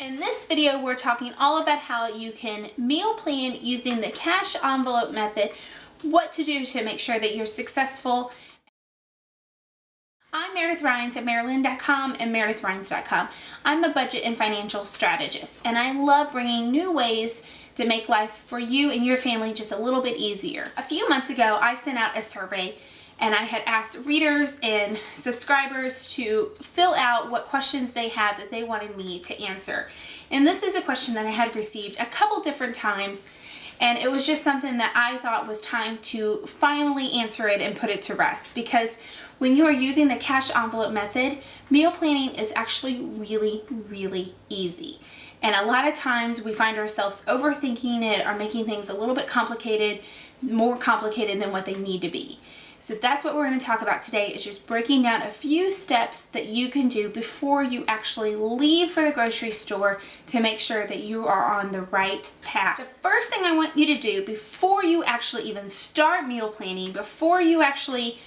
In this video, we're talking all about how you can meal plan using the cash envelope method, what to do to make sure that you're successful. I'm Meredith Rhines at Maryland.com and MeredithRhines.com. I'm a budget and financial strategist, and I love bringing new ways to make life for you and your family just a little bit easier. A few months ago, I sent out a survey and I had asked readers and subscribers to fill out what questions they had that they wanted me to answer. And this is a question that I had received a couple different times and it was just something that I thought was time to finally answer it and put it to rest because when you are using the cash envelope method, meal planning is actually really, really easy. And a lot of times we find ourselves overthinking it or making things a little bit complicated, more complicated than what they need to be. So that's what we're going to talk about today is just breaking down a few steps that you can do before you actually leave for the grocery store to make sure that you are on the right path. The first thing I want you to do before you actually even start meal planning, before you actually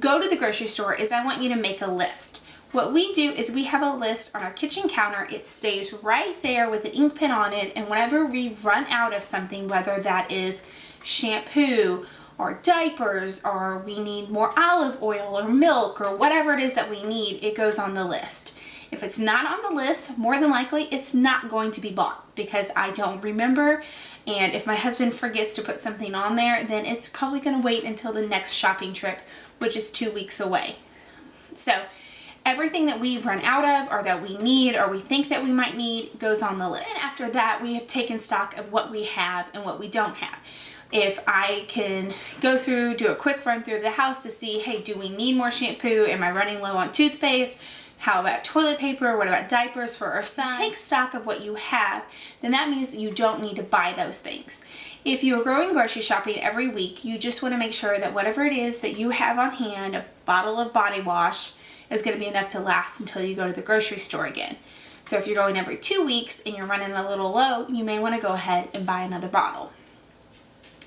go to the grocery store is I want you to make a list. What we do is we have a list on our kitchen counter. It stays right there with an ink pen on it and whenever we run out of something, whether that is shampoo or diapers or we need more olive oil or milk or whatever it is that we need, it goes on the list. If it's not on the list, more than likely it's not going to be bought because I don't remember and if my husband forgets to put something on there, then it's probably going to wait until the next shopping trip, which is two weeks away. So everything that we've run out of or that we need or we think that we might need goes on the list. And after that, we have taken stock of what we have and what we don't have if I can go through, do a quick run through of the house to see, hey, do we need more shampoo? Am I running low on toothpaste? How about toilet paper? What about diapers for our son? Take stock of what you have, then that means that you don't need to buy those things. If you're going grocery shopping every week, you just want to make sure that whatever it is that you have on hand, a bottle of body wash, is going to be enough to last until you go to the grocery store again. So if you're going every two weeks and you're running a little low, you may want to go ahead and buy another bottle.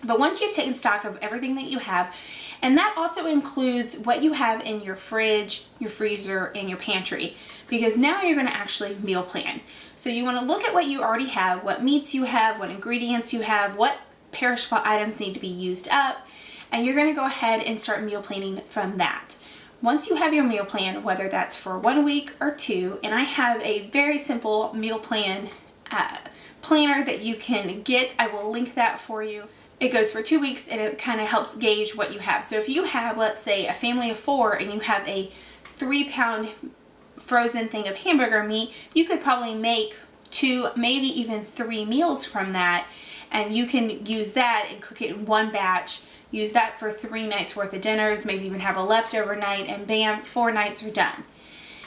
But once you've taken stock of everything that you have, and that also includes what you have in your fridge, your freezer, and your pantry, because now you're gonna actually meal plan. So you wanna look at what you already have, what meats you have, what ingredients you have, what perishable items need to be used up, and you're gonna go ahead and start meal planning from that. Once you have your meal plan, whether that's for one week or two, and I have a very simple meal plan uh, planner that you can get, I will link that for you it goes for two weeks and it kind of helps gauge what you have. So if you have, let's say, a family of four and you have a three pound frozen thing of hamburger meat, you could probably make two, maybe even three meals from that. And you can use that and cook it in one batch, use that for three nights worth of dinners, maybe even have a leftover night and bam, four nights are done.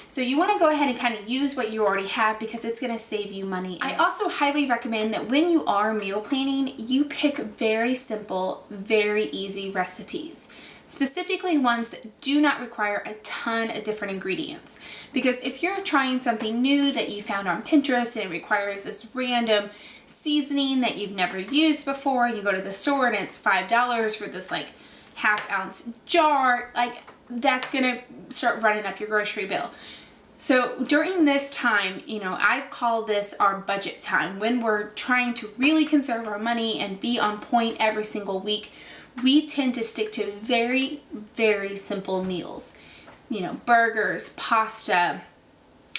So you want to go ahead and kind of use what you already have because it's going to save you money. I also highly recommend that when you are meal planning, you pick very simple, very easy recipes specifically ones that do not require a ton of different ingredients. Because if you're trying something new that you found on Pinterest and it requires this random seasoning that you've never used before, you go to the store and it's $5 for this like half ounce jar, like that's gonna start running up your grocery bill. So during this time, you know, I call this our budget time when we're trying to really conserve our money and be on point every single week. We tend to stick to very, very simple meals. You know, burgers, pasta,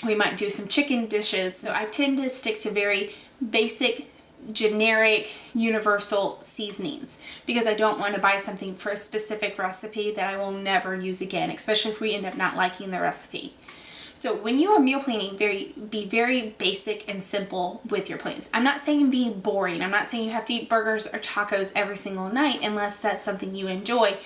we might do some chicken dishes. So I tend to stick to very basic generic universal seasonings because I don't want to buy something for a specific recipe that I will never use again, especially if we end up not liking the recipe. So when you are meal planning, very be very basic and simple with your plans. I'm not saying be boring. I'm not saying you have to eat burgers or tacos every single night unless that's something you enjoy.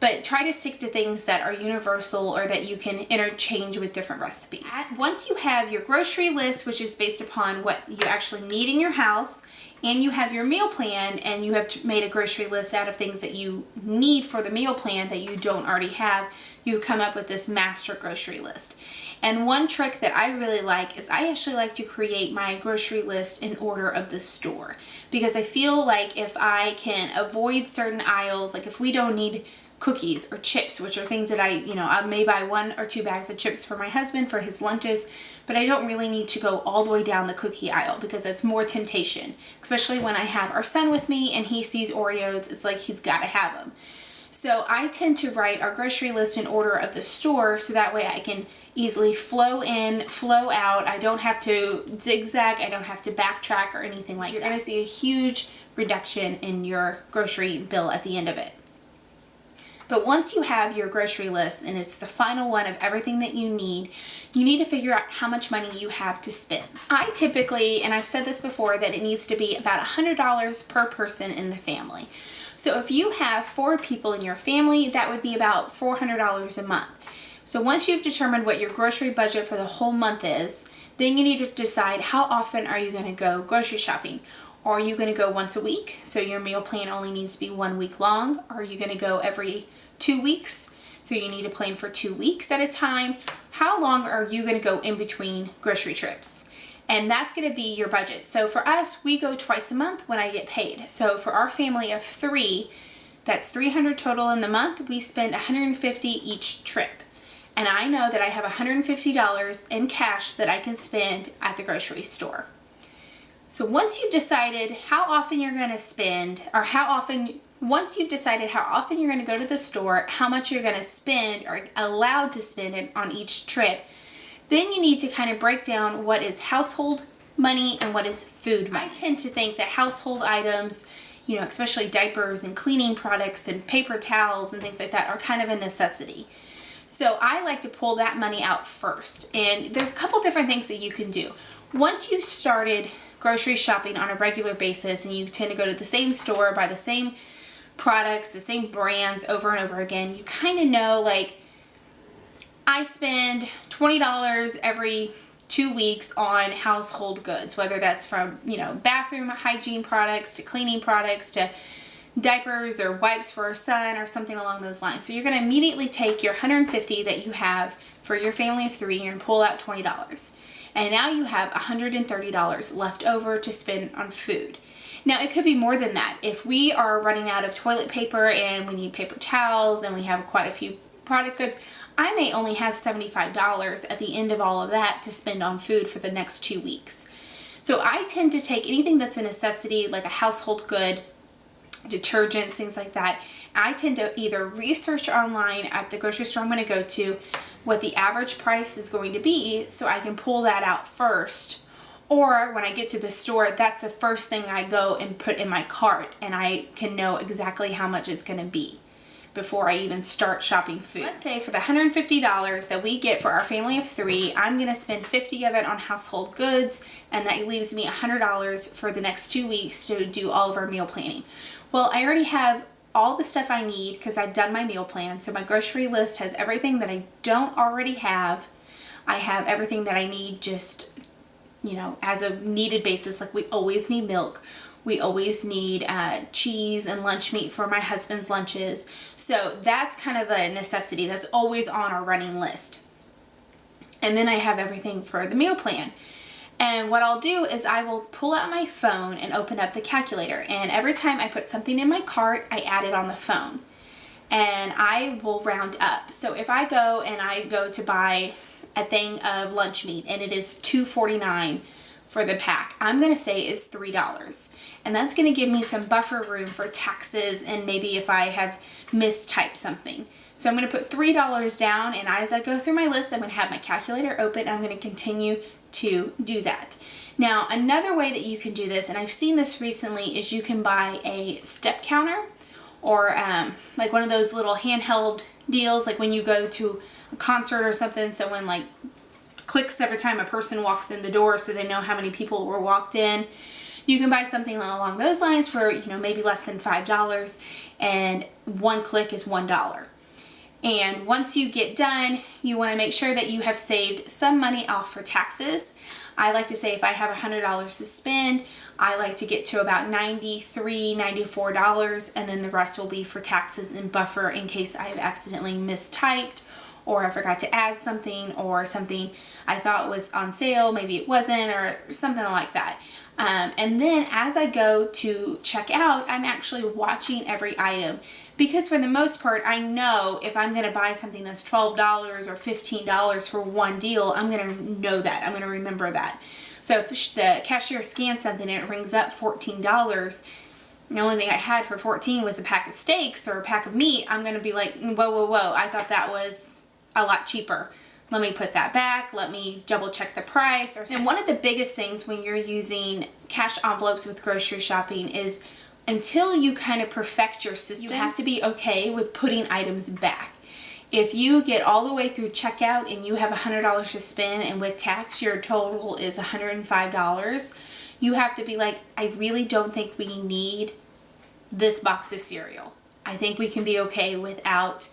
But try to stick to things that are universal or that you can interchange with different recipes. Once you have your grocery list, which is based upon what you actually need in your house, and you have your meal plan and you have made a grocery list out of things that you need for the meal plan that you don't already have, you come up with this master grocery list. And one trick that I really like is I actually like to create my grocery list in order of the store because I feel like if I can avoid certain aisles, like if we don't need cookies or chips, which are things that I, you know, I may buy one or two bags of chips for my husband for his lunches, but I don't really need to go all the way down the cookie aisle because it's more temptation, especially when I have our son with me and he sees Oreos, it's like he's got to have them. So I tend to write our grocery list in order of the store so that way I can easily flow in, flow out. I don't have to zigzag, I don't have to backtrack or anything like that. You're gonna see a huge reduction in your grocery bill at the end of it. But once you have your grocery list and it's the final one of everything that you need, you need to figure out how much money you have to spend. I typically, and I've said this before, that it needs to be about $100 per person in the family. So if you have four people in your family, that would be about $400 a month. So once you've determined what your grocery budget for the whole month is, then you need to decide how often are you going to go grocery shopping. Are you going to go once a week? So your meal plan only needs to be one week long. Are you going to go every two weeks? So you need to plan for two weeks at a time. How long are you going to go in between grocery trips? And that's going to be your budget. So for us, we go twice a month when I get paid. So for our family of three, that's 300 total in the month. We spend 150 each trip and I know that I have $150 in cash that I can spend at the grocery store. So once you've decided how often you're going to spend or how often once you've decided how often you're going to go to the store, how much you're going to spend or allowed to spend it on each trip, then you need to kind of break down what is household money and what is food money. I tend to think that household items, you know, especially diapers and cleaning products and paper towels and things like that are kind of a necessity. So I like to pull that money out first. And there's a couple different things that you can do. Once you started grocery shopping on a regular basis and you tend to go to the same store, buy the same products, the same brands over and over again, you kind of know like I spend $20 every two weeks on household goods, whether that's from, you know, bathroom hygiene products to cleaning products to diapers or wipes for a son or something along those lines. So you're going to immediately take your 150 that you have for your family of three and pull out $20. And now you have $130 left over to spend on food. Now it could be more than that. If we are running out of toilet paper and we need paper towels and we have quite a few product goods, I may only have $75 at the end of all of that to spend on food for the next two weeks. So I tend to take anything that's a necessity, like a household good, detergents, things like that. I tend to either research online at the grocery store I'm going to go to what the average price is going to be so I can pull that out first. Or when I get to the store, that's the first thing I go and put in my cart and I can know exactly how much it's going to be before I even start shopping food. Let's say for the $150 that we get for our family of three, I'm gonna spend 50 of it on household goods and that leaves me $100 for the next two weeks to do all of our meal planning. Well, I already have all the stuff I need because I've done my meal plan. So my grocery list has everything that I don't already have. I have everything that I need just, you know, as a needed basis. Like we always need milk. We always need uh, cheese and lunch meat for my husband's lunches. So that's kind of a necessity. That's always on our running list. And then I have everything for the meal plan. And what I'll do is I will pull out my phone and open up the calculator. And every time I put something in my cart, I add it on the phone. And I will round up. So if I go and I go to buy a thing of lunch meat and it is $2.49 for the pack, I'm gonna say is $3. And that's gonna give me some buffer room for taxes and maybe if I have mistyped something. So I'm gonna put $3 down and as I go through my list, I'm gonna have my calculator open. I'm gonna continue to do that. Now, another way that you can do this, and I've seen this recently, is you can buy a step counter or um, like one of those little handheld deals, like when you go to a concert or something, so when like clicks every time a person walks in the door so they know how many people were walked in. You can buy something along those lines for, you know, maybe less than $5 and one click is $1. And once you get done, you wanna make sure that you have saved some money off for taxes. I like to say if I have $100 to spend, I like to get to about $93, $94, and then the rest will be for taxes and buffer in case I've accidentally mistyped or I forgot to add something or something I thought was on sale, maybe it wasn't or something like that. Um, and then as I go to check out, I'm actually watching every item because for the most part, I know if I'm going to buy something that's $12 or $15 for one deal, I'm going to know that. I'm going to remember that. So if the cashier scans something and it rings up $14, the only thing I had for 14 was a pack of steaks or a pack of meat, I'm going to be like, whoa, whoa, whoa, I thought that was a lot cheaper. Let me put that back. Let me double check the price. And one of the biggest things when you're using cash envelopes with grocery shopping is until you kind of perfect your system, you have to be okay with putting items back. If you get all the way through checkout and you have $100 to spend and with tax your total is $105, you have to be like, I really don't think we need this box of cereal. I think we can be okay without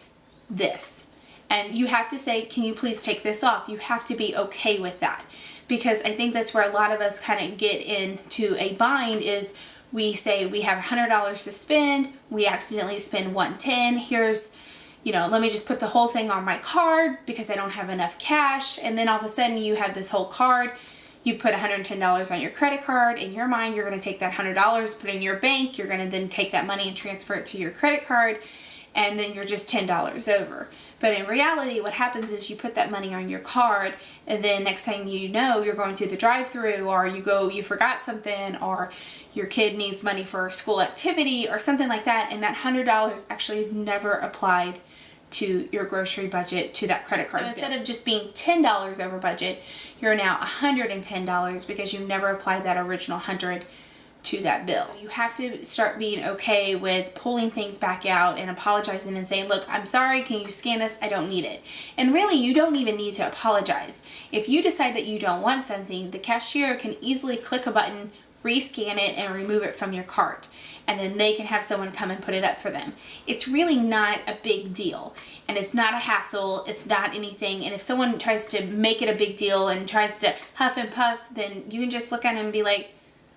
this. And you have to say, can you please take this off? You have to be okay with that. Because I think that's where a lot of us kind of get into a bind is we say we have $100 to spend, we accidentally spend 110 here's, you know, let me just put the whole thing on my card because I don't have enough cash. And then all of a sudden you have this whole card you put $110 on your credit card. In your mind, you're going to take that $100, put it in your bank. You're going to then take that money and transfer it to your credit card and then you're just $10 over. But in reality, what happens is you put that money on your card and then next thing you know, you're going through the drive through or you go, you forgot something or your kid needs money for a school activity or something like that. And that $100 actually is never applied to your grocery budget to that credit card. So instead of just being $10 over budget, you're now $110 because you never applied that original 100 to that bill. You have to start being okay with pulling things back out and apologizing and saying, look, I'm sorry, can you scan this? I don't need it. And really, you don't even need to apologize. If you decide that you don't want something, the cashier can easily click a button, rescan it, and remove it from your cart. And then they can have someone come and put it up for them. It's really not a big deal. And it's not a hassle, it's not anything. And if someone tries to make it a big deal and tries to huff and puff, then you can just look at them and be like,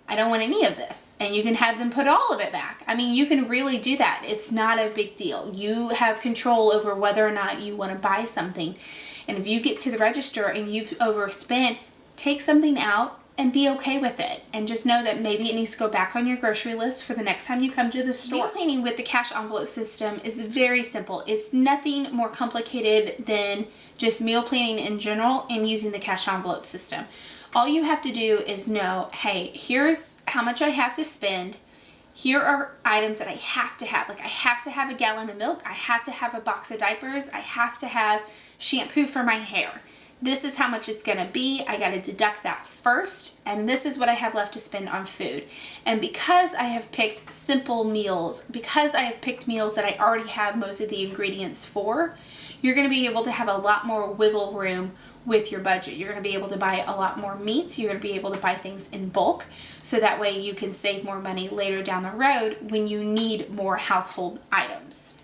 I don't want any of this. And you can have them put all of it back. I mean, you can really do that. It's not a big deal. You have control over whether or not you want to buy something. And if you get to the register and you've overspent, take something out and be okay with it. And just know that maybe it needs to go back on your grocery list for the next time you come to the store. Meal planning with the cash envelope system is very simple. It's nothing more complicated than just meal planning in general and using the cash envelope system. All you have to do is know, hey, here's how much I have to spend. Here are items that I have to have. Like I have to have a gallon of milk. I have to have a box of diapers. I have to have shampoo for my hair this is how much it's gonna be. I gotta deduct that first, and this is what I have left to spend on food. And because I have picked simple meals, because I have picked meals that I already have most of the ingredients for, you're gonna be able to have a lot more wiggle room with your budget. You're going to be able to buy a lot more meat. You're going to be able to buy things in bulk so that way you can save more money later down the road when you need more household items.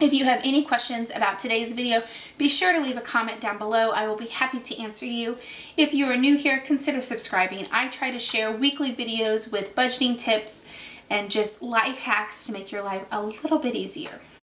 If you have any questions about today's video, be sure to leave a comment down below. I will be happy to answer you. If you are new here, consider subscribing. I try to share weekly videos with budgeting tips and just life hacks to make your life a little bit easier.